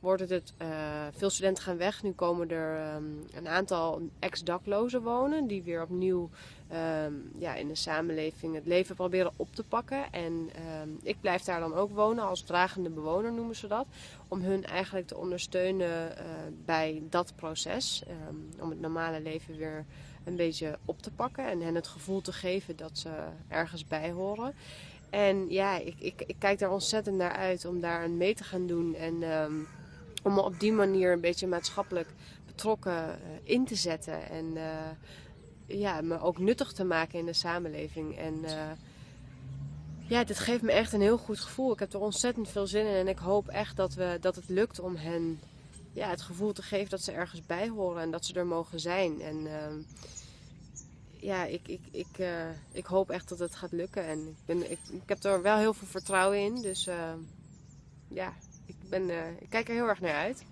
wordt het, eh, veel studenten gaan weg. Nu komen er ehm, een aantal ex-daklozen wonen die weer opnieuw ehm, ja, in de samenleving het leven proberen op te pakken. En ehm, ik blijf daar dan ook wonen als dragende bewoner noemen ze dat. Om hun eigenlijk te ondersteunen eh, bij dat proces. om het normale leven weer een beetje op te pakken en hen het gevoel te geven dat ze ergens bij horen. En ja, ik, ik, ik kijk daar ontzettend naar uit om daar aan mee te gaan doen. En om me op die manier een beetje maatschappelijk betrokken uh, in te zetten. En uh, ja, me ook nuttig te maken in de samenleving. En uh, ja, dit geeft me echt een heel goed gevoel. Ik heb er ontzettend veel zin in. En ik hoop echt dat, we, dat het lukt om hen ja, het gevoel te geven dat ze ergens bij horen. En dat ze er mogen zijn. En ja, ik, ik, ik, ik hoop echt dat het gaat lukken. En ik, ben, ik, ik heb er wel heel veel vertrouwen in. Dus ja, ben, uh, ik kijk er heel erg naar uit.